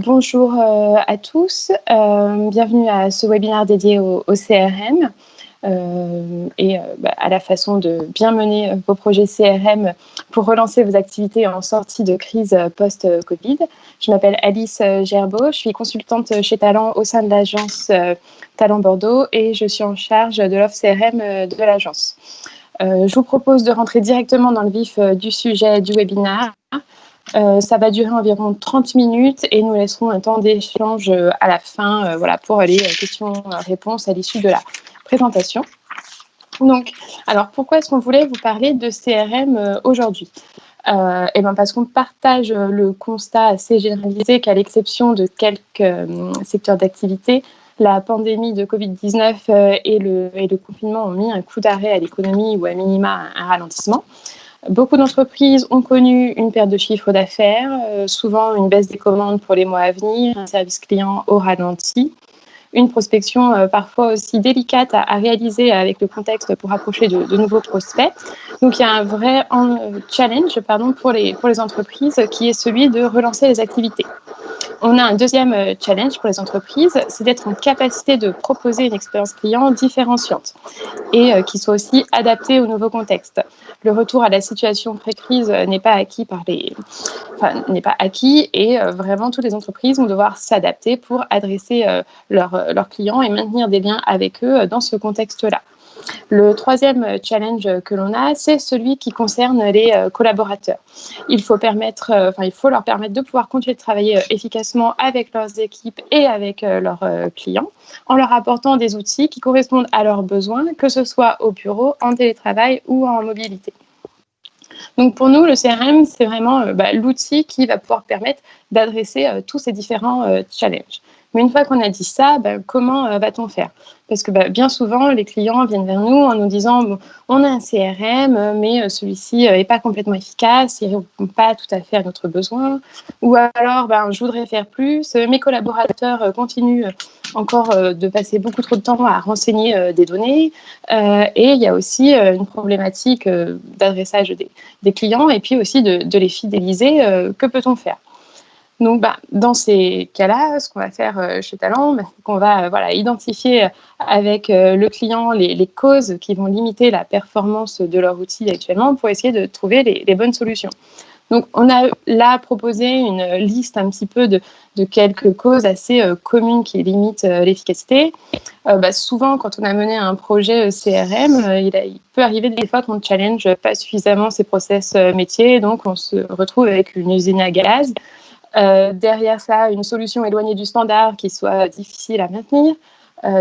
Bonjour euh, à tous, euh, bienvenue à ce webinaire dédié au, CRM euh, et bah, à la façon de bien mener vos projets CRM pour relancer vos activités en sortie de crise post-Covid. Je m'appelle Alice Gerbeau, je suis consultante chez Talent au sein de l'agence Talent Bordeaux et je suis en charge de l'offre CRM de l'agence. je vous propose de rentrer directement dans le vif du sujet du webinaire euh, ça va durer environ 30 minutes et nous laisserons un temps d'échange euh, à la fin euh, voilà, pour les questions-réponses à l'issue de la présentation. Donc, alors pourquoi est-ce qu'on voulait vous parler de CRM aujourd'hui? Euh, et ben parce qu'on partage le constat assez généralisé qu'à l'exception de quelques secteurs d'activité, la pandémie de Covid-19 et, le, et le confinement ont mis un coup d'arrêt à l'économie ou à minima un ralentissement. Beaucoup d'entreprises ont connu une perte de chiffre d'affaires, euh, souvent une baisse des commandes pour les mois à venir, un service client au ralenti, une prospection euh, parfois aussi délicate à, réaliser avec le contexte pour approcher de, nouveaux prospects. Donc il y a un vrai challenge pardon, pour, les, pour les entreprises qui est celui de relancer les activités. On a un deuxième euh, challenge pour les entreprises, c'est d'être en capacité de proposer une expérience client différenciante et qui soit aussi adaptée au nouveau contexte le retour à la situation pré-crise n'est pas acquis par les, enfin, n'est pas acquis et euh, vraiment toutes les entreprises vont devoir s'adapter pour adresser euh, leurs, clients et maintenir des liens avec eux euh, dans ce contexte-là. Le troisième challenge que l'on a, c'est celui qui concerne les collaborateurs. Il faut, permettre, enfin, il faut leur permettre de pouvoir continuer de travailler efficacement avec leurs équipes et avec leurs clients en leur apportant des outils qui correspondent à leurs besoins, que ce soit au bureau, en télétravail ou en mobilité. Donc pour nous, le CRM, c'est vraiment euh, bah, l'outil qui va pouvoir permettre d'adresser euh, tous ces différents euh, challenges. Mais une fois qu'on a dit ça, bah, comment va-t-on faire? Parce que bah, bien souvent, les clients viennent vers nous en nous disant on a un CRM, mais celui-ci n'est pas complètement efficace, il ne répond pas tout à fait à notre besoin. Ou alors, je voudrais faire plus, mes collaborateurs continuent encore euh, de passer beaucoup trop de temps à renseigner euh, des données. Euh, et il y a aussi une problématique d'adressage des, clients et puis aussi de, les fidéliser. que peut-on faire? Donc, bah, dans ces cas-là, ce qu'on va faire chez Talent, bah, c'est qu'on va voilà, identifier avec le client les, causes qui vont limiter la performance de leur outil actuellement pour essayer de trouver les bonnes solutions. Donc, on a là proposé une liste un petit peu de, quelques causes assez euh, communes qui limitent euh, l'efficacité. Euh, bah, souvent, quand on a mené un projet CRM, il, peut arriver des fois qu'on ne challenge pas suffisamment ses process métiers, donc on se retrouve avec une usine à gaz. Derrière ça, une solution éloignée du standard qui soit difficile à maintenir.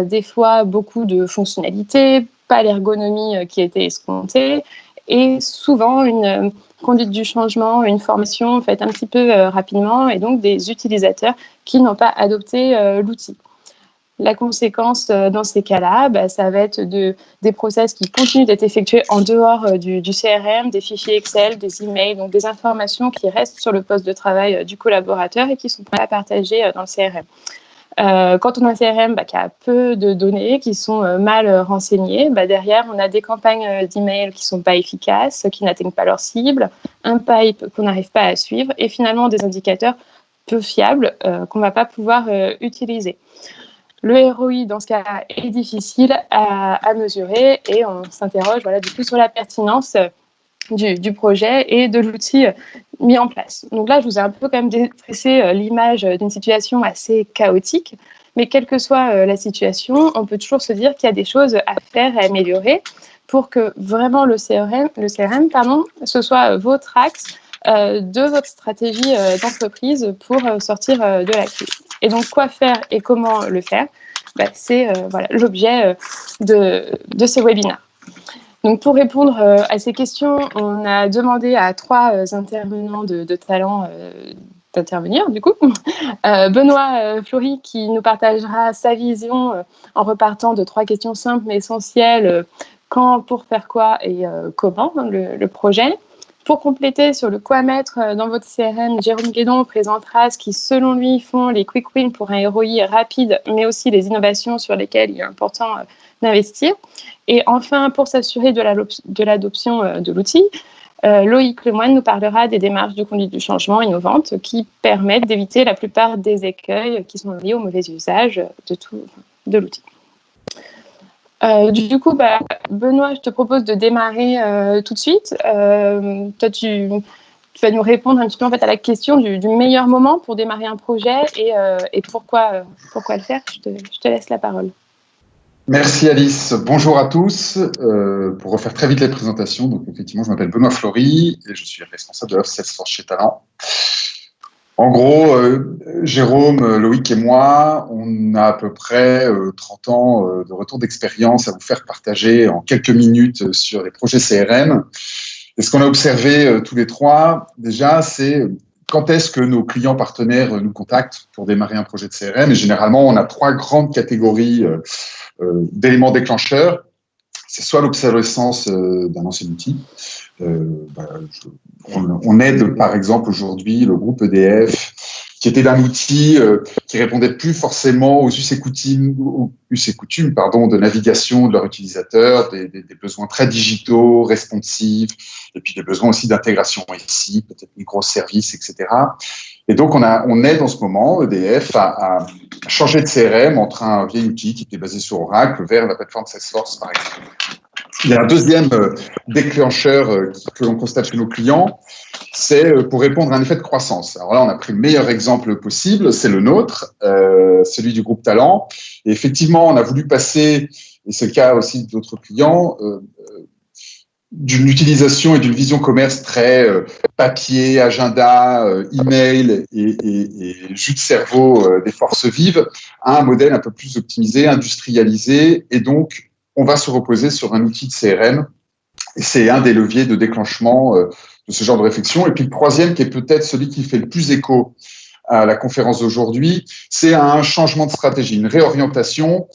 des fois, beaucoup de fonctionnalités, pas l'ergonomie qui était escomptée, et souvent une conduite du changement, une formation faite un petit peu euh, rapidement et donc des utilisateurs qui n'ont pas adopté euh, l'outil. La conséquence euh, dans ces cas-là, bah, ça va être de, des process qui continuent d'être effectués en dehors du, du, CRM, des fichiers Excel, des emails, donc des informations qui restent sur le poste de travail du collaborateur et qui sont pas partagées dans le CRM. Euh, quand on a un CRM bah, qui a peu de données, qui sont euh, mal euh, renseignées, bah, derrière, on a des campagnes d'email qui ne sont pas efficaces, qui n'atteignent pas leur cible, un pipe qu'on n'arrive pas à suivre et finalement des indicateurs peu fiables qu'on ne va pas pouvoir utiliser. Le ROI, dans ce cas, est difficile à, mesurer et on s'interroge voilà, du coup sur la pertinence du, projet et de l'outil mis en place. Donc là, je vous ai un peu quand même dressé euh, l'image d'une situation assez chaotique, mais quelle que soit euh, la situation, on peut toujours se dire qu'il y a des choses à faire et à améliorer pour que vraiment le CRM, le CRM pardon, ce soit votre axe euh, de votre stratégie d'entreprise pour sortir de la crise. Et donc, quoi faire et comment le faire? Bah, C'est l'objet de, de ce webinaire. Donc pour répondre euh, à ces questions, on a demandé à trois euh, intervenants de, talent euh, d'intervenir du coup. Benoît Flory qui nous partagera sa vision en repartant de trois questions simples mais essentielles. quand, pour faire quoi et comment hein, le, projet. Pour compléter sur le quoi mettre dans votre CRM, Jérôme Guédon présentera ce qui, selon lui, font les quick wins pour un ROI rapide, mais aussi les innovations sur lesquelles il est important d'investir. Et enfin, pour s'assurer de l'adoption euh, de l'outil, Loïc Lemoine nous parlera des démarches de conduite du changement innovantes qui permettent d'éviter la plupart des écueils qui sont liés au mauvais usage de, de l'outil. Du coup, bah, Benoît, je te propose de démarrer tout de suite. toi, tu, vas nous répondre un petit peu en fait à la question du, meilleur moment pour démarrer un projet et, euh, pourquoi, euh, pourquoi le faire. Je te, laisse la parole. Merci Alice. Bonjour à tous. Euh, pour refaire très vite les présentations, donc effectivement, je m'appelle Benoît Flory et je suis responsable de l'offre Salesforce chez Talent. En gros, Jérôme, Loïc et moi, on a à peu près 30 ans de retour d'expérience à vous faire partager en quelques minutes sur les projets CRM. Et ce qu'on a observé euh, tous les trois, déjà, c'est quand est-ce que nos clients partenaires euh, nous contactent pour démarrer un projet de CRM. Et généralement, on a trois grandes catégories euh, d'éléments déclencheurs. C'est soit l'obsolescence d'un ancien outil. Bah, on, aide, par exemple, aujourd'hui le groupe EDF qui était d'un outil euh, qui répondait plus forcément aux us et us et coutumes pardon, de navigation de leurs utilisateurs, des, besoins très digitaux, responsifs, et puis des besoins aussi d'intégration ici, peut-être microservices, etc. Et donc, on, a, on aide en ce moment, EDF, à, changer de CRM entre un vieil outil qui était basé sur Oracle vers la plateforme Salesforce, par exemple. Il y a un deuxième euh, déclencheur euh, que l'on constate chez nos clients, c'est euh, pour répondre à un effet de croissance. Alors là, on a pris le meilleur exemple possible, c'est le nôtre, celui du groupe Talent. Et effectivement, on a voulu passer, et c'est le cas aussi d'autres clients, euh, d'une utilisation et d'une vision commerce très papier, agenda, email et, jus de cerveau des forces vives à un modèle un peu plus optimisé, industrialisé. Et donc, on va se reposer sur un outil de CRM. Et c'est un des leviers de déclenchement de ce genre de réflexion. Et puis le troisième, qui est peut-être celui qui fait le plus écho à la conférence d'aujourd'hui, c'est un changement de stratégie, une réorientation.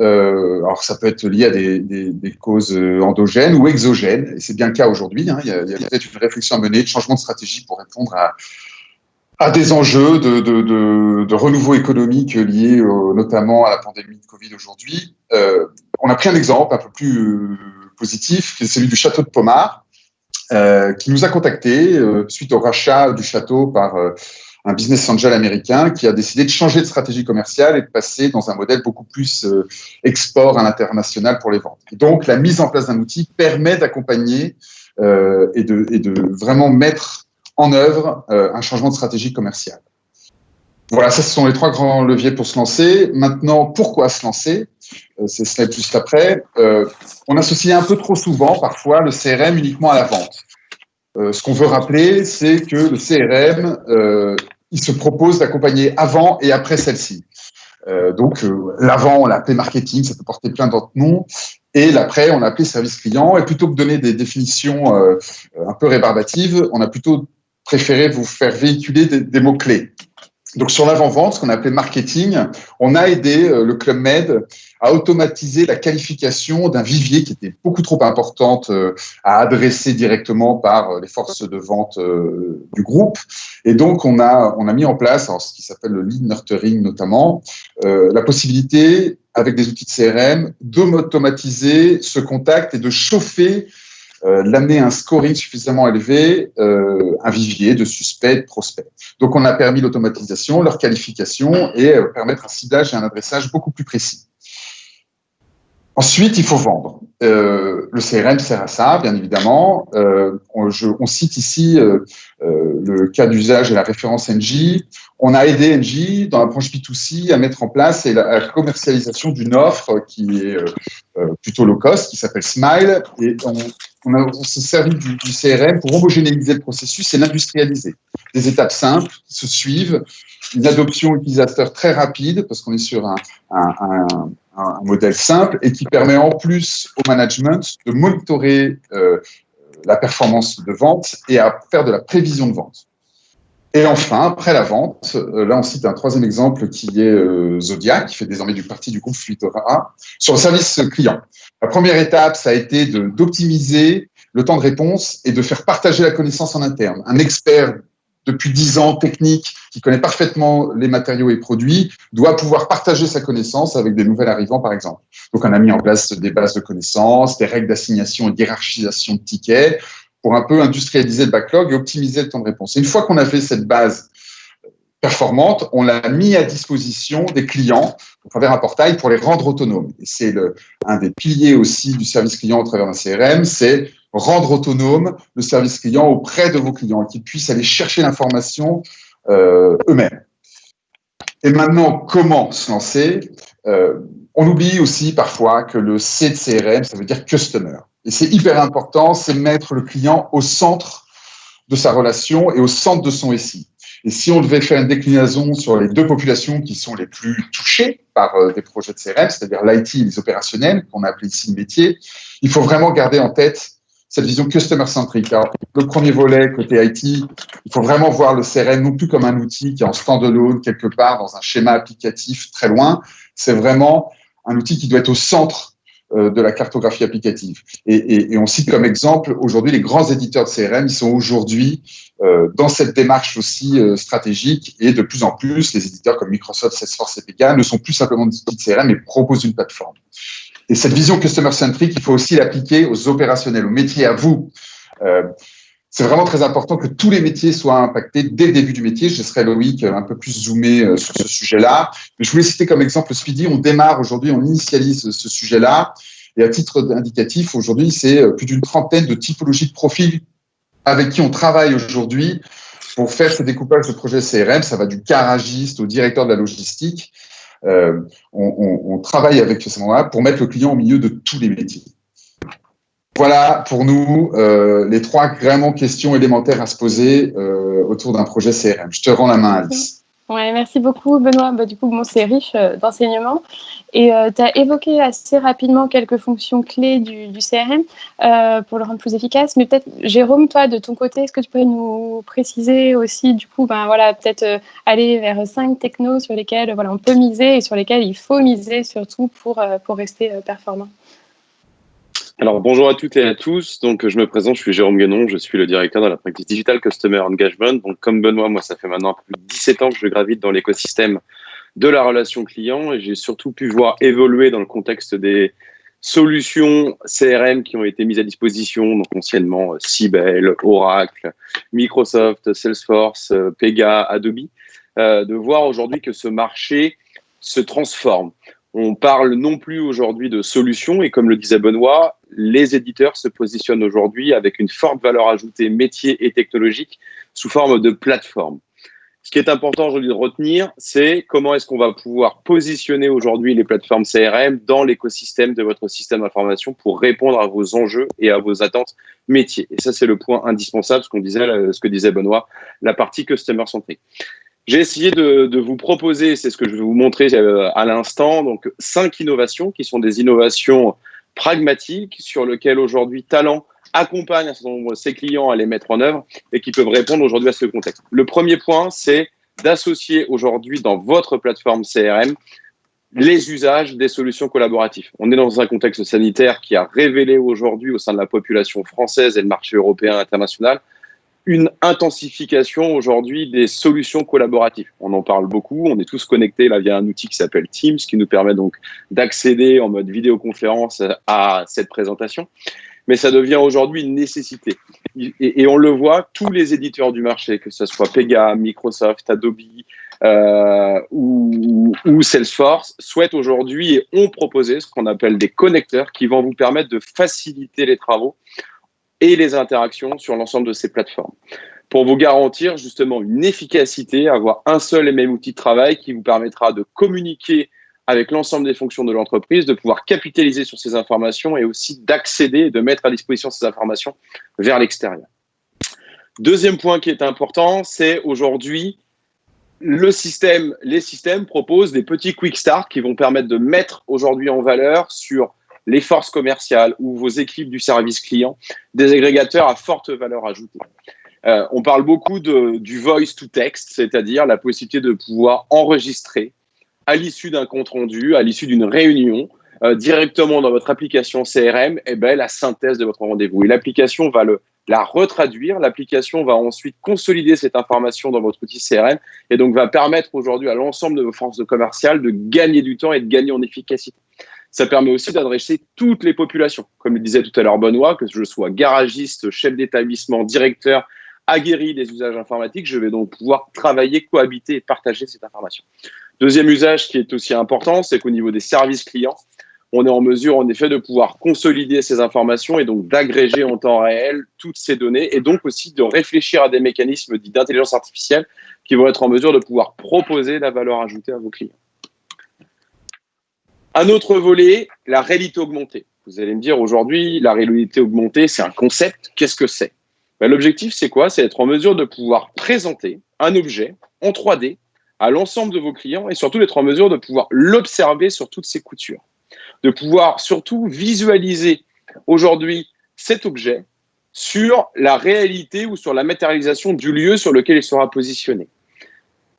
Euh, alors ça peut être lié à des, causes endogènes ou exogènes, et c'est bien le cas aujourd'hui. Hein. Il y a, peut-être une réflexion à mener, de changement de stratégie pour répondre à, des enjeux de, renouveau économique liés notamment à la pandémie de Covid aujourd'hui. Euh, on a pris un exemple un peu plus euh, positif, qui est celui du château de Pomard, euh, qui nous a contactés euh, suite au rachat du château par euh, un business angel américain qui a décidé de changer de stratégie commerciale et de passer dans un modèle beaucoup plus export à l'international pour les ventes. Donc, la mise en place d'un outil permet d'accompagner et, de, et de vraiment mettre en œuvre un changement de stratégie commerciale. Voilà, ça, ce sont les trois grands leviers pour se lancer. Maintenant, pourquoi se lancer? Euh, C'est slide juste après. Euh, on associe un peu trop souvent, parfois, le CRM uniquement à la vente. Euh, ce qu'on veut rappeler, c'est que le CRM, euh, il se propose d'accompagner avant et après celle-ci. Euh, donc, l'avant, on l'a appelé marketing, ça peut porter plein d'autres noms. Et l'après, on l'a appelé service client. Et plutôt que de donner des définitions un peu rébarbatives, on a plutôt préféré vous faire véhiculer des, mots-clés. Donc sur l'avant-vente, ce qu'on appelait marketing, on a aidé euh, le Club Med automatiser la qualification d'un vivier qui était beaucoup trop importante euh, à adresser directement par euh, les forces de vente du groupe. Et donc on a mis en place alors, ce qui s'appelle le lead nurturing notamment, la possibilité avec des outils de CRM d'automatiser ce contact et de chauffer euh, l'amener un scoring suffisamment élevé, euh, un vivier de suspects, de prospects. Donc, on a permis l'automatisation, leur qualification et euh, permettre un ciblage et un adressage beaucoup plus précis. Ensuite, il faut vendre. Euh, le CRM sert à ça, bien évidemment. Euh, on, je, on, cite ici euh, le cas d'usage et la référence NJ. On a aidé NJ dans la branche B2C à mettre en place la, la commercialisation d'une offre qui est plutôt low cost, qui s'appelle Smile. Et on, on, a, on s'est servi du, du, CRM pour homogénéiser le processus et l'industrialiser. Des étapes simples qui se suivent, une adoption utilisateur très rapide parce qu'on est sur un, un, un, un, modèle simple et qui permet en plus au management de monitorer euh, la performance de vente et à faire de la prévision de vente. Et enfin, après la vente, euh, là on cite un troisième exemple qui est euh, Zodiac, qui fait désormais du parti du groupe Fluidora, sur le service client. La première étape, ça a été d'optimiser le temps de réponse et de faire partager la connaissance en interne. Un expert depuis dix ans technique, qui connaît parfaitement les matériaux et produits, doit pouvoir partager sa connaissance avec des nouvelles arrivants, par exemple. Donc, on a mis en place des bases de connaissances, des règles d'assignation et d'hierarchisation de tickets pour un peu industrialiser le backlog et optimiser le temps de réponse. une fois qu'on a fait cette base performante, on l'a mis à disposition des clients à travers un portail pour les rendre autonomes. Et c'est un des piliers aussi du service client au travers d'un CRM, c'est rendre autonome le service client auprès de vos clients, qu'ils puissent aller chercher l'information euh, eux-mêmes. Et maintenant, comment se lancer? Euh, On oublie aussi parfois que le C de CRM, ça veut dire Customer. Et c'est hyper important, c'est mettre le client au centre de sa relation et au centre de son SI. Et si on devait faire une déclinaison sur les deux populations qui sont les plus touchées par euh, des projets de CRM, c'est-à-dire l'IT et les opérationnels, qu'on a appelé ici le métier, il faut vraiment garder en tête cette vision customer-centric. Alors, le premier volet, côté IT, il faut vraiment voir le CRM non plus comme un outil qui est en stand-alone quelque part dans un schéma applicatif très loin. C'est vraiment un outil qui doit être au centre euh, de la cartographie applicative. Et, on cite comme exemple aujourd'hui les grands éditeurs de CRM, ils sont aujourd'hui euh, dans cette démarche aussi euh, stratégique et de plus en plus les éditeurs comme Microsoft, Salesforce et PK ne sont plus simplement des outils de CRM mais proposent une plateforme. Et cette vision customer-centric, il faut aussi l'appliquer aux opérationnels, aux métiers, à vous. c'est vraiment très important que tous les métiers soient impactés dès le début du métier. Je serai Loïc un peu plus zoomé sur ce sujet-là. Mais je voulais citer comme exemple Speedy. On démarre aujourd'hui, on initialise ce sujet-là. Et à titre indicatif, aujourd'hui, c'est euh, plus d'une trentaine de typologies de profils avec qui on travaille aujourd'hui pour faire ce découpage de projets CRM. Ça va du garagiste au directeur de la logistique. Euh, on, travaille avec ce moment-là pour mettre le client au milieu de tous les métiers. Voilà pour nous euh, les trois vraiment questions élémentaires à se poser autour d'un projet CRM. Je te rends la main, Alice. Ouais, merci beaucoup, Benoît. Bah, du coup, bon, c'est riche euh, d'enseignements. Et euh, tu as évoqué assez rapidement quelques fonctions clés du, CRM euh, pour le rendre plus efficace. Mais peut-être, Jérôme, toi, de ton côté, est-ce que tu pourrais nous préciser aussi, du coup, ben, voilà, peut-être aller vers cinq technos sur lesquels voilà, on peut miser et sur lesquels il faut miser surtout pour, pour rester performant? Alors bonjour à toutes et à tous. Donc je me présente, je suis Jérôme Guénon, je suis le directeur de la pratique Digital Customer Engagement. Donc comme Benoît, moi ça fait maintenant plus de 17 ans que je gravite dans l'écosystème de la relation client et j'ai surtout pu voir évoluer dans le contexte des solutions CRM qui ont été mises à disposition, donc anciennement Sibel, Oracle, Microsoft, Salesforce, Pega, Adobe, euh, de voir aujourd'hui que ce marché se transforme. On parle non plus aujourd'hui de solutions et comme le disait Benoît, les éditeurs se positionnent aujourd'hui avec une forte valeur ajoutée métier et technologique sous forme de plateforme. Ce qui est important aujourd'hui de retenir, c'est comment est-ce qu'on va pouvoir positionner aujourd'hui les plateformes CRM dans l'écosystème de votre système d'information pour répondre à vos enjeux et à vos attentes métiers. Et ça, c'est le point indispensable, ce qu'on disait, ce que disait Benoît, la partie customer centric. J'ai essayé de, vous proposer, c'est ce que je vais vous montrer euh, à l'instant, donc cinq innovations qui sont des innovations pragmatiques sur lesquelles aujourd'hui Talent accompagne un nombre de ses clients à les mettre en œuvre et qui peuvent répondre aujourd'hui à ce contexte. Le premier point, c'est d'associer aujourd'hui dans votre plateforme CRM les usages des solutions collaboratives. On est dans un contexte sanitaire qui a révélé aujourd'hui au sein de la population française et le marché européen international une intensification aujourd'hui des solutions collaboratives. On en parle beaucoup, on est tous connectés là via un outil qui s'appelle Teams, qui nous permet donc d'accéder en mode vidéoconférence à cette présentation. Mais ça devient aujourd'hui une nécessité. Et, on le voit, tous les éditeurs du marché, que ce soit Pega, Microsoft, Adobe euh, ou, ou Salesforce, souhaitent aujourd'hui et ont proposé ce qu'on appelle des connecteurs qui vont vous permettre de faciliter les travaux et les interactions sur l'ensemble de ces plateformes. Pour vous garantir justement une efficacité, avoir un seul et même outil de travail qui vous permettra de communiquer avec l'ensemble des fonctions de l'entreprise, de pouvoir capitaliser sur ces informations et aussi d'accéder et de mettre à disposition ces informations vers l'extérieur. Deuxième point qui est important, c'est aujourd'hui le système, les systèmes proposent des petits quick start qui vont permettre de mettre aujourd'hui en valeur sur les forces commerciales ou vos équipes du service client, des agrégateurs à forte valeur ajoutée. Euh, on parle beaucoup du voice to text, c'est-à-dire la possibilité de pouvoir enregistrer à l'issue d'un compte rendu, à l'issue d'une réunion, euh, directement dans votre application CRM, eh ben, la synthèse de votre rendez-vous. Et l'application va la retraduire. L'application va ensuite consolider cette information dans votre outil CRM et donc va permettre aujourd'hui à l'ensemble de vos forces commerciales de gagner du temps et de gagner en efficacité. Ça permet aussi d'adresser toutes les populations. Comme le disait tout à l'heure Benoît, que je sois garagiste, chef d'établissement, directeur, aguerri des usages informatiques, je vais donc pouvoir travailler, cohabiter et partager cette information. Deuxième usage qui est aussi important, c'est qu'au niveau des services clients, on est en mesure en effet de pouvoir consolider ces informations et donc d'agréger en temps réel toutes ces données et donc aussi de réfléchir à des mécanismes d'intelligence artificielle qui vont être en mesure de pouvoir proposer la valeur ajoutée à vos clients. Un autre volet, la réalité augmentée. Vous allez me dire aujourd'hui, la réalité augmentée, c'est un concept. Qu'est-ce que c'est? Ben, L'objectif, c'est quoi? C'est être en mesure de pouvoir présenter un objet en 3D à l'ensemble de vos clients et surtout d'être en mesure de pouvoir l'observer sur toutes ses coutures. De pouvoir surtout visualiser aujourd'hui cet objet sur la réalité ou sur la matérialisation du lieu sur lequel il sera positionné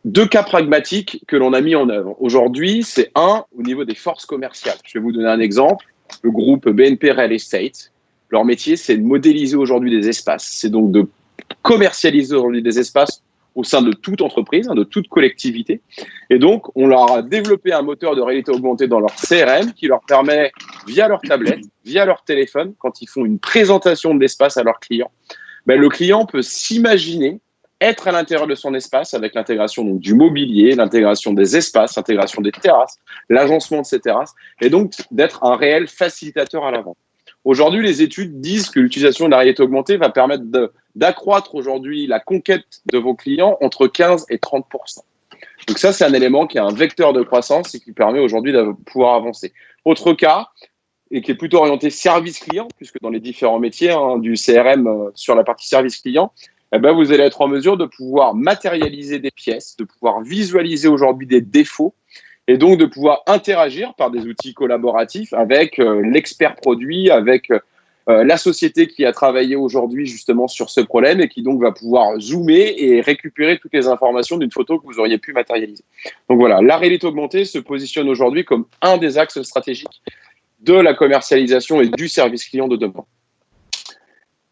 deux cas pragmatiques que l'on a mis en œuvre. Aujourd'hui, c'est un au niveau des forces commerciales. Je vais vous donner un exemple. Le groupe BNP Real Estate, leur métier, c'est de modéliser aujourd'hui des espaces. C'est donc de commercialiser aujourd'hui des espaces au sein de toute entreprise, hein, de toute collectivité. Et donc, on leur a développé un moteur de réalité augmentée dans leur CRM qui leur permet, via leur tablette, via leur téléphone, quand ils font une présentation de l'espace à leurs clients, ben, le client peut s'imaginer être à l'intérieur de son espace avec l'intégration du mobilier, l'intégration des espaces, l'intégration des terrasses, l'agencement de ces terrasses, et donc d'être un réel facilitateur à l'avant. Aujourd'hui, les études disent que l'utilisation de la réalité augmentée va permettre d'accroître aujourd'hui la conquête de vos clients entre 15 et 30 Donc ça, c'est un élément qui est un vecteur de croissance et qui permet aujourd'hui de pouvoir avancer. Autre cas, et qui est plutôt orienté service client, puisque dans les différents métiers hein, du CRM euh, sur la partie service client, eh ben, vous allez être en mesure de pouvoir matérialiser des pièces, de pouvoir visualiser aujourd'hui des défauts et donc de pouvoir interagir par des outils collaboratifs avec euh, l'expert produit, avec euh, la société qui a travaillé aujourd'hui justement sur ce problème et qui donc va pouvoir zoomer et récupérer toutes les informations d'une photo que vous auriez pu matérialiser. Donc voilà, la réalité augmentée se positionne aujourd'hui comme un des axes stratégiques de la commercialisation et du service client de demain.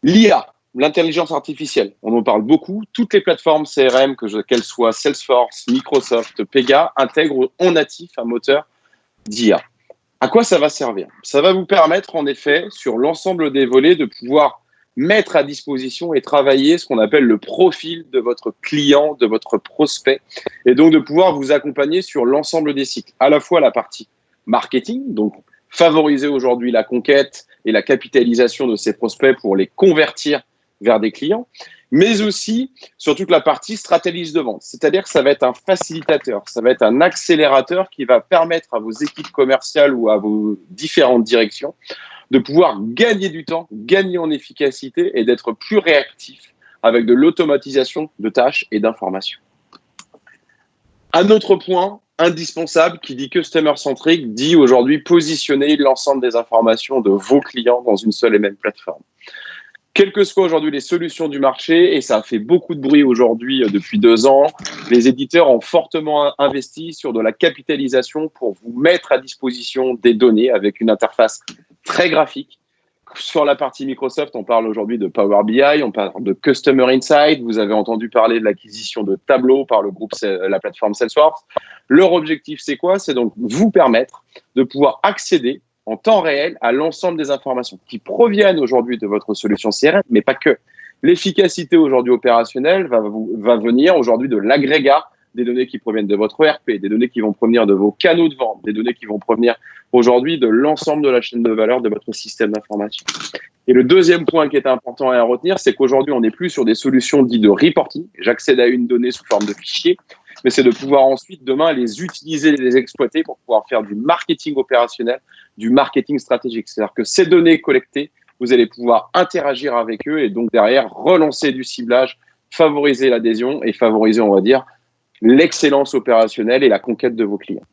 L'IA, l'intelligence artificielle, on en parle beaucoup. Toutes les plateformes CRM, qu'elles soient Salesforce, Microsoft, Pega, intègrent en natif un moteur d'IA. À quoi ça va servir? Ça va vous permettre, en effet, sur l'ensemble des volets, de pouvoir mettre à disposition et travailler ce qu'on appelle le profil de votre client, de votre prospect, et donc de pouvoir vous accompagner sur l'ensemble des cycles, à la fois la partie marketing, donc favoriser aujourd'hui la conquête et la capitalisation de ces prospects pour les convertir vers des clients, mais aussi sur toute la partie stratégie de vente. C'est-à-dire que ça va être un facilitateur, ça va être un accélérateur qui va permettre à vos équipes commerciales ou à vos différentes directions de pouvoir gagner du temps, gagner en efficacité et d'être plus réactif avec de l'automatisation de tâches et d'informations. Un autre point indispensable qui dit customer centric dit aujourd'hui positionner l'ensemble des informations de vos clients dans une seule et même plateforme quelles que soient aujourd'hui les solutions du marché, et ça a fait beaucoup de bruit aujourd'hui euh, depuis deux ans, les éditeurs ont fortement investi sur de la capitalisation pour vous mettre à disposition des données avec une interface très graphique. Sur la partie Microsoft, on parle aujourd'hui de Power BI, on parle de Customer Insight, vous avez entendu parler de l'acquisition de Tableau par le groupe, la plateforme Salesforce. Leur objectif, c'est quoi? C'est donc vous permettre de pouvoir accéder en temps réel à l'ensemble des informations qui proviennent aujourd'hui de votre solution CRM, mais pas que. L'efficacité aujourd'hui opérationnelle va, venir aujourd'hui de l'agrégat des données qui proviennent de votre ERP, des données qui vont provenir de vos canaux de vente, des données qui vont provenir aujourd'hui de l'ensemble de la chaîne de valeur de votre système d'information. Et le deuxième point qui est important à retenir, c'est qu'aujourd'hui, on n'est plus sur des solutions dites de reporting. J'accède à une donnée sous forme de fichier, mais c'est de pouvoir ensuite, demain, les utiliser, les exploiter pour pouvoir faire du marketing opérationnel du marketing stratégique. C'est-à-dire que ces données collectées, vous allez pouvoir interagir avec eux et donc derrière relancer du ciblage, favoriser l'adhésion et favoriser, on va dire, l'excellence opérationnelle et la conquête de vos clients.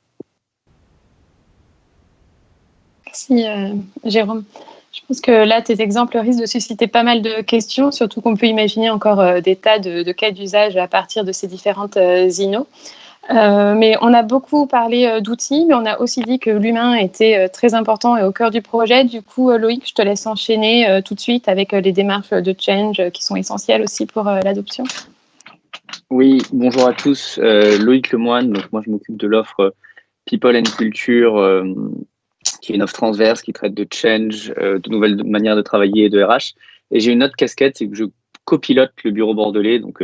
Merci euh, Jérôme. Je pense que là, tes exemples risquent de susciter pas mal de questions, surtout qu'on peut imaginer encore euh, des tas de, cas d'usage à partir de ces différentes euh, INO. Euh, mais on a beaucoup parlé euh, d'outils, mais on a aussi dit que l'humain était très important et au cœur du projet. Du coup, Loïc, je te laisse enchaîner tout de suite avec les démarches de change qui sont essentielles aussi pour l'adoption. Oui, bonjour à tous. Loïc Lemoine, donc moi je m'occupe de l'offre People and Culture qui est une offre transverse qui traite de change, de nouvelles manières de travailler et de RH. Et j'ai une autre casquette, c'est que je copilote le bureau bordelais, donc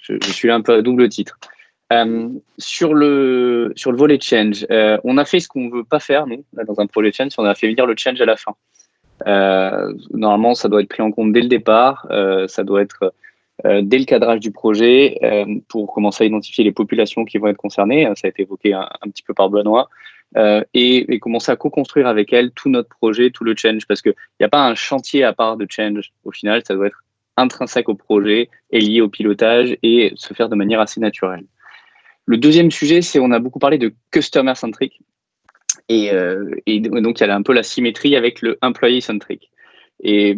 je, je, suis un peu à double titre. Euh, sur, le, sur le volet change, euh, on a fait ce qu'on veut pas faire, nous, là, dans un projet change, on a fait venir le change à la fin. Euh, normalement, ça doit être pris en compte dès le départ, euh, ça doit être euh, dès le cadrage du projet pour commencer à identifier les populations qui vont être concernées. Ça a été évoqué un petit peu par Benoît. Et, et, commencer à co-construire avec elles tout notre projet, tout le change, parce qu'il n'y a pas un chantier à part de change. Au final, ça doit être intrinsèque au projet et lié au pilotage et se faire de manière assez naturelle. Le deuxième sujet, c'est on a beaucoup parlé de customer centric. Et, euh, donc, il y a un peu la symétrie avec le employee centric. Et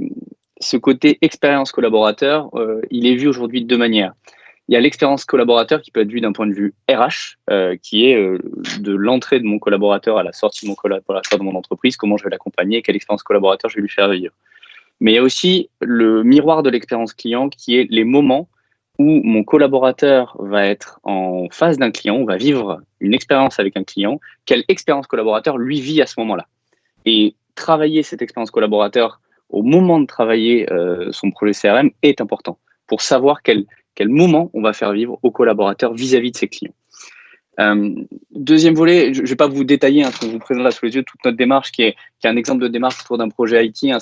ce côté expérience collaborateur, euh, il est vu aujourd'hui de deux manières. Il y a l'expérience collaborateur qui peut être vue d'un point de vue RH, euh, qui est euh, de l'entrée de mon collaborateur à la sortie de mon entreprise, comment je vais l'accompagner, quelle expérience collaborateur je vais lui faire vivre. Mais il y a aussi le miroir de l'expérience client qui est les moments où mon collaborateur va être en face d'un client, va vivre une expérience avec un client, quelle expérience collaborateur lui vit à ce moment-là. Et travailler cette expérience collaborateur au moment de travailler euh, son projet CRM est important pour savoir quel, quel moment on va faire vivre au collaborateur vis-à-vis de ses clients. Euh, deuxième volet, je ne vais pas vous détailler, hein, ce qu'on vous présente là sous les yeux, toute notre démarche qui est, qui est un exemple de démarche autour d'un projet IT. Hein,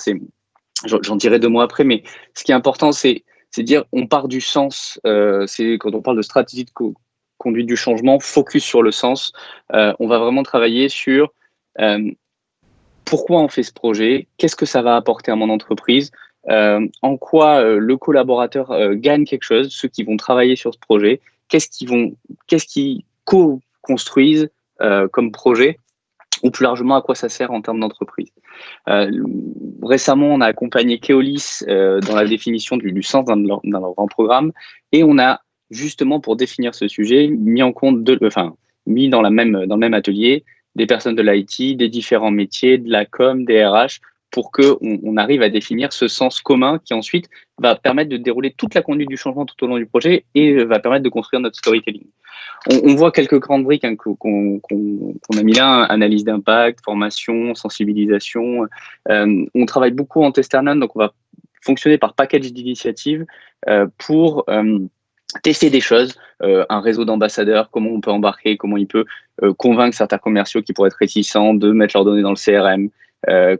J'en dirai deux mots après, mais ce qui est important, c'est c'est dire on part du sens. Euh, c'est quand on parle de stratégie de conduite du changement, focus sur le sens. Euh, on va vraiment travailler sur pourquoi on fait ce projet, qu'est-ce que ça va apporter à mon entreprise, en quoi le collaborateur gagne quelque chose, ceux qui vont travailler sur ce projet, qu'est-ce qu'ils co-construisent comme projet ou plus largement à quoi ça sert en termes d'entreprise. Euh, récemment, on a accompagné Keolis euh, dans la définition du, sens dans leur, dans leur, grand programme et on a justement pour définir ce sujet mis en compte, de, enfin mis dans, la même, dans le même atelier des personnes de l'IT, des différents métiers, de la com, des RH, pour qu'on on arrive à définir ce sens commun qui ensuite va permettre de dérouler toute la conduite du changement tout au long du projet et va permettre de construire notre storytelling. On, voit quelques grandes briques hein, qu'on qu a mis là, analyse d'impact, formation, sensibilisation. Euh, on travaille beaucoup en Testernan, donc on va fonctionner par package d'initiatives euh, pour euh, tester des choses, euh, un réseau d'ambassadeurs, comment on peut embarquer, comment il peut euh, convaincre certains commerciaux qui pourraient être réticents de mettre leurs données dans le CRM, euh,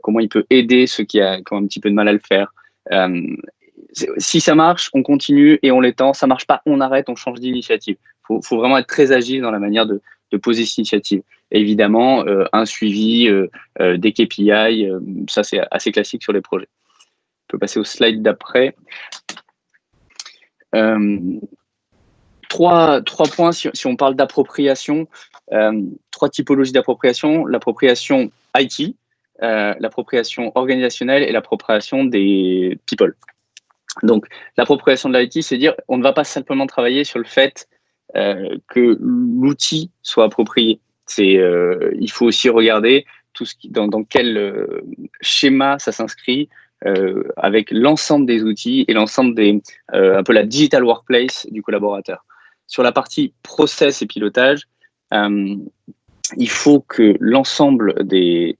comment il peut aider ceux qui, a, qui, ont un petit peu de mal à le faire. Euh, si ça marche, on continue et on l'étend. Ça marche pas, on arrête, on change d'initiative. Il faut, vraiment être très agile dans la manière de, poser cette initiative. Évidemment, euh, un suivi euh, euh, des KPI, ça c'est assez classique sur les projets. On peut passer au slide d'après. trois, points, si on parle d'appropriation, trois typologies d'appropriation. L'appropriation IT, euh, l'appropriation organisationnelle et l'appropriation des people. Donc, l'appropriation de l'IT, c'est dire on ne va pas simplement travailler sur le fait euh, que l'outil soit approprié. C'est, euh, il faut aussi regarder tout ce qui, dans, dans quel schéma ça s'inscrit avec l'ensemble des outils et l'ensemble des, un peu la digital workplace du collaborateur. Sur la partie process et pilotage, il faut que l'ensemble des,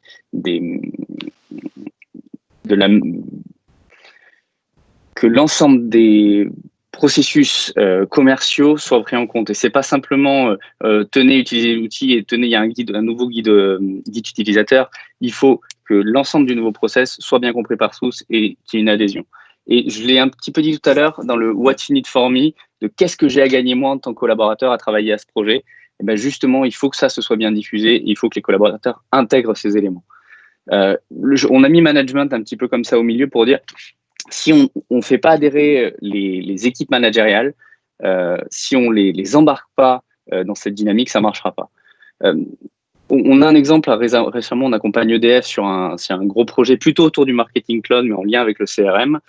que l'ensemble des processus euh, commerciaux soient pris en compte. Et c'est pas simplement euh, euh tenez, utiliser l'outil et tenez, il y a un guide, un nouveau guide, guide utilisateur. Il faut que l'ensemble du nouveau process soit bien compris par tous et qu'il y ait une adhésion. Et je l'ai un petit peu dit tout à l'heure dans le What you need for me, de qu'est-ce que j'ai à gagner moi en tant que collaborateur à travailler à ce projet. Et ben justement, il faut que ça se soit bien diffusé. Il faut que les collaborateurs intègrent ces éléments. Euh, on a mis management un petit peu comme ça au milieu pour dire si on ne fait pas adhérer les, les équipes managériales, euh, si on les, les embarque pas euh, dans cette dynamique, ça marchera pas. Euh, on a un exemple récemment, on accompagne EDF sur un, un gros projet plutôt autour du marketing cloud, mais en lien avec le CRM.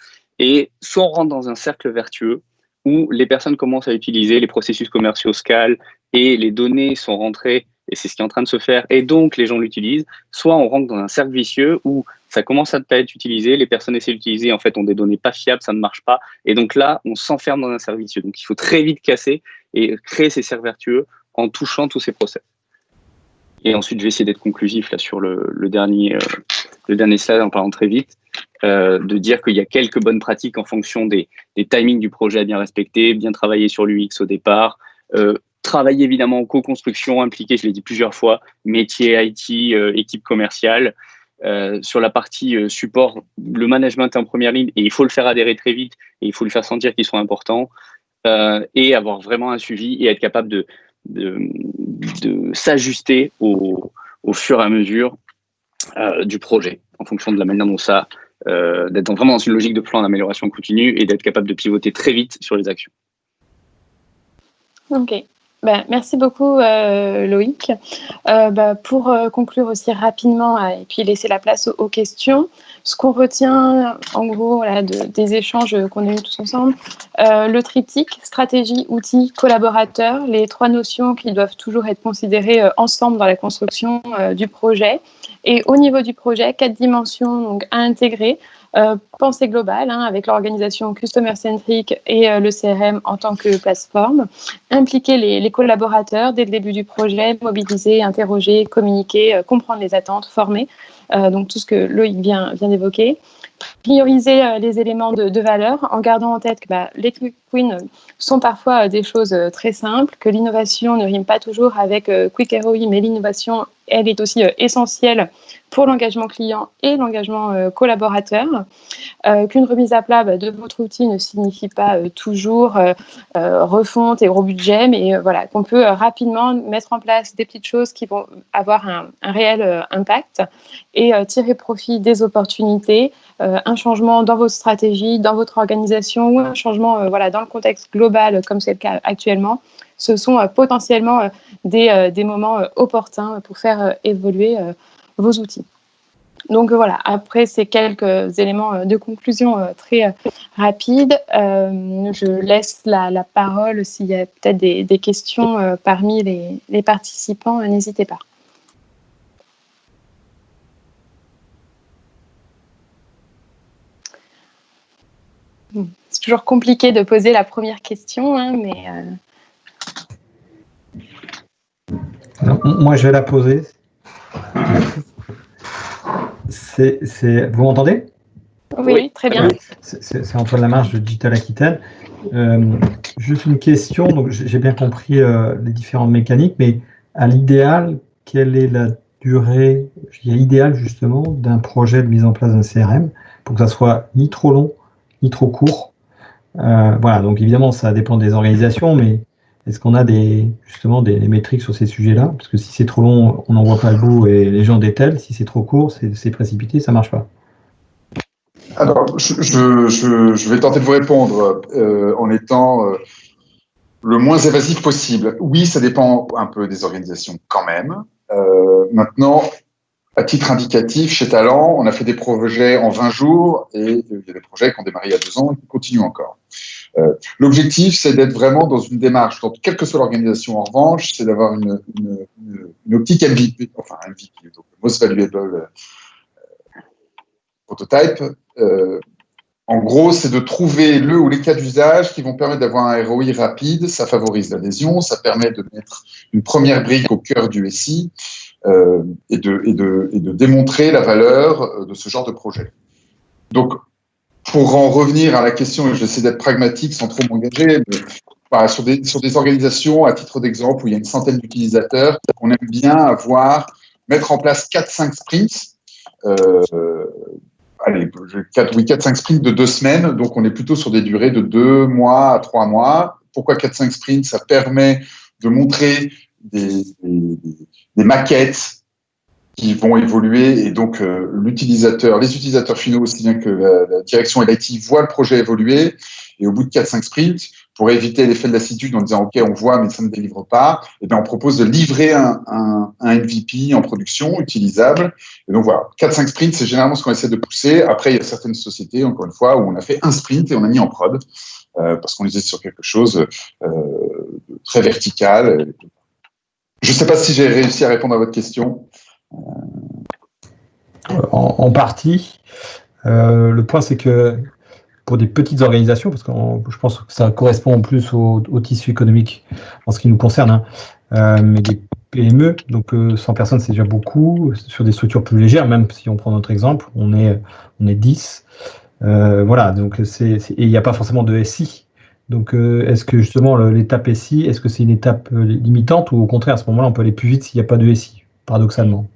Et soit on rentre dans un cercle vertueux où les personnes commencent à utiliser les processus commerciaux Scale et les données sont rentrées et c'est ce qui est en train de se faire, et donc les gens l'utilisent, soit on rentre dans un cercle vicieux où ça commence à pas être utilisé, les personnes essaient d'utiliser, en fait, ont des données pas fiables, ça ne marche pas, et donc là, on s'enferme dans un cercle vicieux. Donc il faut très vite casser et créer ces cercles vertueux en touchant tous ces process. Et ensuite je vais essayer d'être conclusif là sur le, dernier, le dernier slide en parlant très vite. de dire qu'il y a quelques bonnes pratiques en fonction des, des, timings du projet à bien respecter, bien travailler sur l'UX au départ, travailler évidemment en co-construction, impliqué, je l'ai dit plusieurs fois, métier, IT, équipe commerciale, euh, sur la partie euh, support, le management est en première ligne et il faut le faire adhérer très vite et il faut lui faire sentir qu'ils sont importants euh, et avoir vraiment un suivi et être capable de, de, s'ajuster au, au, fur et à mesure du projet en fonction de la manière dont ça, d'être vraiment dans une logique de plan d'amélioration continue et d'être capable de pivoter très vite sur les actions. Ok, bah, merci beaucoup euh, Loïc. Euh, bah, pour euh, conclure aussi rapidement et puis laisser la place aux, questions, ce qu'on retient en gros des échanges qu'on a eus tous ensemble, le triptyque, stratégie, outils, collaborateurs, les trois notions qui doivent toujours être considérées ensemble dans la construction du projet. Et au niveau du projet, quatre dimensions donc, à intégrer. Euh, pensée globale hein, avec l'organisation Customer Centric et euh, le CRM en tant que plateforme, impliquer les, collaborateurs dès le début du projet, mobiliser, interroger, communiquer, euh, comprendre les attentes, former, donc tout ce que Loïc vient, d'évoquer. Prioriser les éléments de, valeur en gardant en tête que bah, les quick wins sont parfois des choses très simples, que l'innovation ne rime pas toujours avec quick ROI, mais l'innovation, elle est aussi essentielle pour l'engagement client et l'engagement euh, collaborateur, euh, qu'une remise à plat bah, de votre outil ne signifie pas euh, toujours refonte et gros budget, mais voilà, qu'on peut rapidement mettre en place des petites choses qui vont avoir un, réel impact et tirer profit des opportunités, un changement dans votre stratégie, dans votre organisation ou un changement voilà, dans le contexte global comme c'est le cas actuellement. Ce sont potentiellement des, des, moments opportuns pour faire évoluer vos outils. Donc voilà, après ces quelques éléments euh, de conclusion euh, très euh, rapides, je laisse la, parole s'il y a peut-être des, questions parmi les, participants, n'hésitez pas. C'est toujours compliqué de poser la première question, hein, mais... moi, je vais la poser. Vous m'entendez? Oui, très bien. C'est Antoine Lamarche de Digital Aquitaine. Euh, juste une question, donc j'ai bien compris euh, les différentes mécaniques, mais à l'idéal, quelle est la durée idéale justement d'un projet de mise en place d'un CRM pour que ça soit ni trop long, ni trop court? Euh, Voilà, donc évidemment, ça dépend des organisations, mais est-ce qu'on a des, justement des, métriques sur ces sujets-là? Parce que si c'est trop long, on n'en voit pas le bout et les gens détellent. Si c'est trop court, c'est précipité, ça ne marche pas. Alors, je, vais tenter de vous répondre euh, en étant euh, le moins évasif possible. Oui, ça dépend un peu des organisations quand même. Euh, maintenant, à titre indicatif, chez Talent, on a fait des projets en 20 jours et il y a des projets qui ont démarré il y a deux ans et qui continuent encore. Euh, l'objectif, c'est d'être vraiment dans une démarche, quelle que soit l'organisation en revanche, c'est d'avoir une, optique MVP, enfin MVP, donc Most Valuable euh, Prototype. Euh, en gros, c'est de trouver le ou les cas d'usage qui vont permettre d'avoir un ROI rapide, ça favorise l'adhésion, ça permet de mettre une première brique au cœur du SI et, de, et, de, démontrer la valeur de ce genre de projet. Donc, pour en revenir à la question, et j'essaie d'être pragmatique sans trop m'engager, sur, des, sur des organisations, à titre d'exemple, où il y a une centaine d'utilisateurs, on aime bien avoir, mettre en place 4-5 sprints. Euh, allez, 4, oui, 4-5 sprints de deux semaines, donc on est plutôt sur des durées de deux mois à trois mois. Pourquoi 4-5 sprints? Ça permet de montrer des, des, des maquettes qui vont évoluer et donc euh, l'utilisateur, les utilisateurs finaux aussi bien que la, direction et l'IT voient le projet évoluer et au bout de 4-5 sprints, pour éviter l'effet de lassitude en disant ok on voit mais ça ne délivre pas, et eh bien on propose de livrer un, un, un, MVP en production utilisable. Et donc voilà, 4-5 sprints c'est généralement ce qu'on essaie de pousser. Après il y a certaines sociétés encore une fois où on a fait un sprint et on a mis en prod euh, parce qu'on était sur quelque chose euh, très vertical. Je ne sais pas si j'ai réussi à répondre à votre question. En, partie. Euh, le point, c'est que pour des petites organisations, parce que je pense que ça correspond en plus au, tissu économique en ce qui nous concerne, hein, euh, mais des PME, donc 100 personnes c'est déjà beaucoup. Sur des structures plus légères, même si on prend notre exemple, on est, on est 10. voilà, donc c'est, et il n'y a pas forcément de SI. Donc, est-ce que justement l'étape SI, est-ce que c'est une étape limitante ou au contraire, à ce moment-là, on peut aller plus vite s'il n'y a pas de SI, paradoxalement?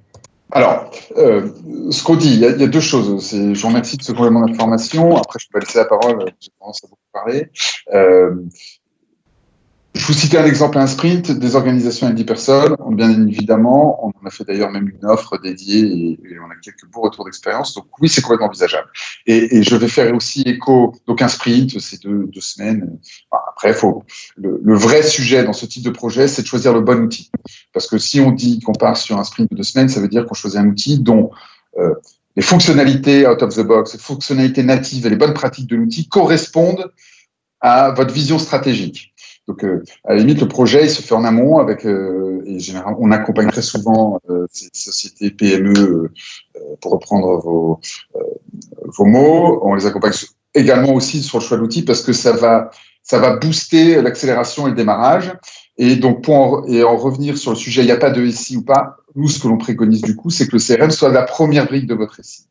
Alors, euh, ce qu'on dit, il y, a, deux choses. Je vous remercie de ce complément d'information. Après, je peux laisser la parole, j'ai tendance à beaucoup parler. Euh, je vous citais un exemple, un sprint, des organisations avec 10 personnes. Bien évidemment, on en a fait d'ailleurs même une offre dédiée et, on a quelques beaux retours d'expérience. Donc oui, c'est complètement envisageable. Et, et, je vais faire aussi écho. Donc un sprint, c'est deux, deux, semaines. après, faut le, le, vrai sujet dans ce type de projet, c'est de choisir le bon outil. Parce que si on dit qu'on part sur un sprint de deux semaines, ça veut dire qu'on choisit un outil dont euh, les fonctionnalités out of the box, les fonctionnalités natives et les bonnes pratiques de l'outil correspondent à votre vision stratégique. Donc, euh, à la limite, le projet, il se fait en amont avec, euh, et généralement, on accompagne très souvent euh, ces sociétés PME, pour reprendre vos, vos mots. On les accompagne également aussi sur le choix de l'outil parce que ça va, ça va booster l'accélération et le démarrage. Et donc, pour en, et en revenir sur le sujet, il n'y a pas de SI ou pas. Nous, ce que l'on préconise du coup, c'est que le CRM soit la première brique de votre SI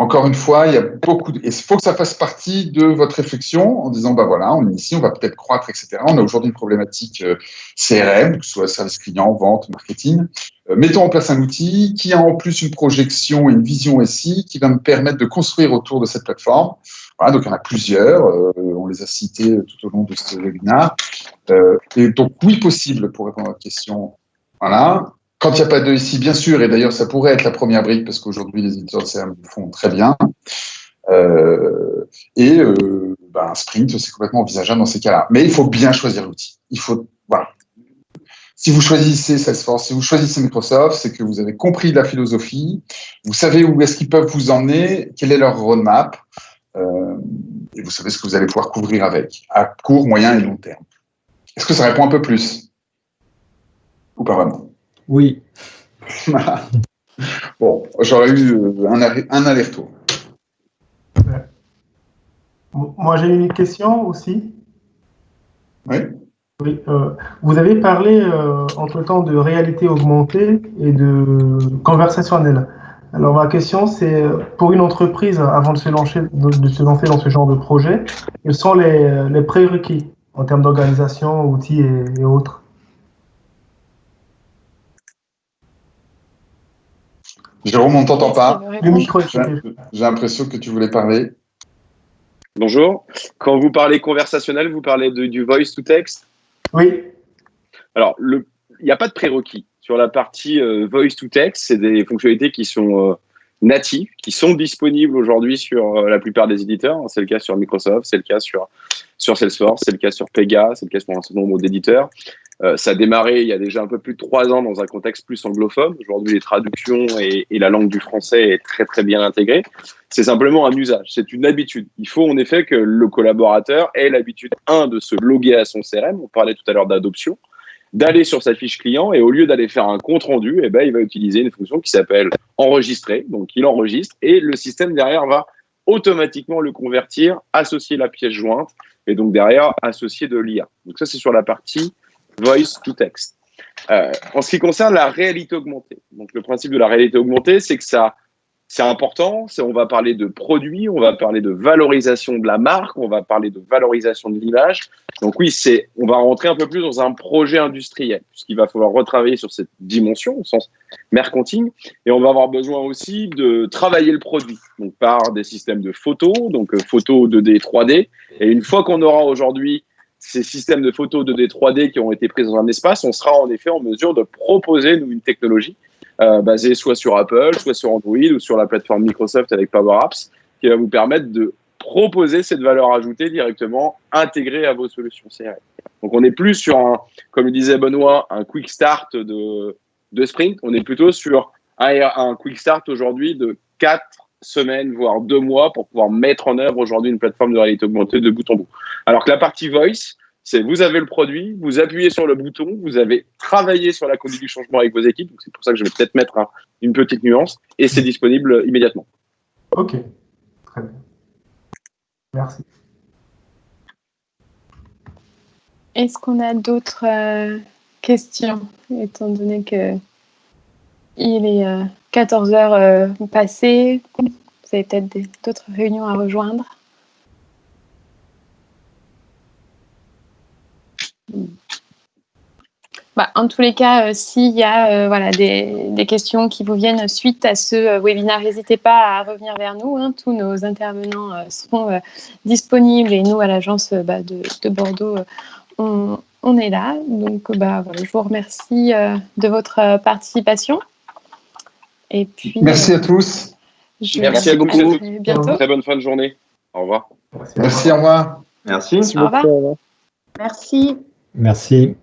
encore une fois, il y a beaucoup de... Il faut que ça fasse partie de votre réflexion en disant, bah voilà, on est ici, on va peut-être croître, etc. On a aujourd'hui une problématique euh, CRM, que ce soit service client, vente, marketing. Euh, mettons en place un outil qui a en plus une projection et une vision SI qui va me permettre de construire autour de cette plateforme. Voilà, donc il y en a plusieurs, euh, on les a cités tout au long de ce webinaire. et donc oui, possible pour répondre à votre question. Voilà. Quand il n'y a pas de ici, bien sûr, et d'ailleurs ça pourrait être la première brique parce qu'aujourd'hui les éditeurs de CRM le font très bien. Euh, et euh, ben, un sprint, c'est complètement envisageable dans ces cas-là. Mais il faut bien choisir l'outil. Il faut, voilà. Si vous choisissez Salesforce, si vous choisissez Microsoft, c'est que vous avez compris la philosophie, vous savez où est-ce qu'ils peuvent vous emmener, quel est leur roadmap, euh, et vous savez ce que vous allez pouvoir couvrir avec, à court, moyen et long terme. Est-ce que ça répond un peu plus? Ou pas vraiment? Oui. bon, j'aurais eu euh, un, aller-retour. Moi, j'ai une question aussi. Oui. Oui, euh, vous avez parlé euh, entre-temps de réalité augmentée et de conversationnel. Alors ma question c'est pour une entreprise avant de se lancer, de, se lancer dans ce genre de projet, quels sont les, prérequis en termes d'organisation, outils et autres? Jérôme, on ne t'entend pas. Le micro J'ai l'impression que tu voulais parler. Bonjour. Quand vous parlez conversationnel, vous parlez du voice to text? Oui. Alors, il n'y a pas de prérequis. Sur la partie euh, voice to text, c'est des fonctionnalités qui sont euh, natives, qui sont disponibles aujourd'hui sur euh, la plupart des éditeurs. C'est le cas sur Microsoft, c'est le cas sur, sur Salesforce, c'est le cas sur Pega, c'est le cas sur un certain nombre d'éditeurs. Euh, ça a démarré il y a déjà un peu plus de trois ans dans un contexte plus anglophone. Aujourd'hui, les traductions et, la langue du français est très très bien intégrée. C'est simplement un usage, c'est une habitude. Il faut en effet que le collaborateur ait l'habitude, un, de se loguer à son CRM, on parlait tout à l'heure d'adoption, d'aller sur sa fiche client et au lieu d'aller faire un compte rendu, eh ben, il va utiliser une fonction qui s'appelle enregistrer. Donc il enregistre et le système derrière va automatiquement le convertir, associer la pièce jointe et donc derrière associer de l'IA. Donc ça c'est sur la partie voice to text. Euh, en ce qui concerne la réalité augmentée, donc le principe de la réalité augmentée, c'est que ça, c'est important. On va parler de produits, on va parler de valorisation de la marque, on va parler de valorisation de l'image. Donc oui, c'est, on va rentrer un peu plus dans un projet industriel, puisqu'il va falloir retravailler sur cette dimension au sens mercantile, et on va avoir besoin aussi de travailler le produit, donc par des systèmes de photos, donc euh, photos 2D, 3D. Et une fois qu'on aura aujourd'hui ces systèmes de photos 2D, 3D qui ont été pris dans un espace, on sera en effet en mesure de proposer nous, une technologie euh, basée soit sur Apple, soit sur Android ou sur la plateforme Microsoft avec Power Apps qui va vous permettre de proposer cette valeur ajoutée directement intégrée à vos solutions CRM. Donc on n'est plus sur un, comme le disait Benoît, un quick start de, de sprint, on est plutôt sur un, un quick start aujourd'hui de 4 semaines, voire deux mois pour pouvoir mettre en œuvre aujourd'hui une plateforme de réalité augmentée de bout en bout. Alors que la partie voice, c'est vous avez le produit, vous appuyez sur le bouton, vous avez travaillé sur la conduite du changement avec vos équipes, c'est pour ça que je vais peut-être mettre une petite nuance, et c'est disponible immédiatement. Ok, très bien. Merci. Est-ce qu'on a d'autres euh, questions, étant donné que il est 14 heures passées. Vous avez peut-être d'autres réunions à rejoindre. Bah, en tous les cas, euh, s'il y a euh, voilà, des, questions qui vous viennent suite à ce euh, webinaire, n'hésitez pas à revenir vers nous. Hein. Tous nos intervenants seront disponibles et nous, à l'agence bah, de, Bordeaux, on, est là. Donc, bah, je vous remercie de votre participation. Et puis, Merci à tous. Merci à beaucoup. Bientôt. Très bonne fin de journée. Au revoir. Merci, au revoir. Merci. Au revoir. Merci. Merci.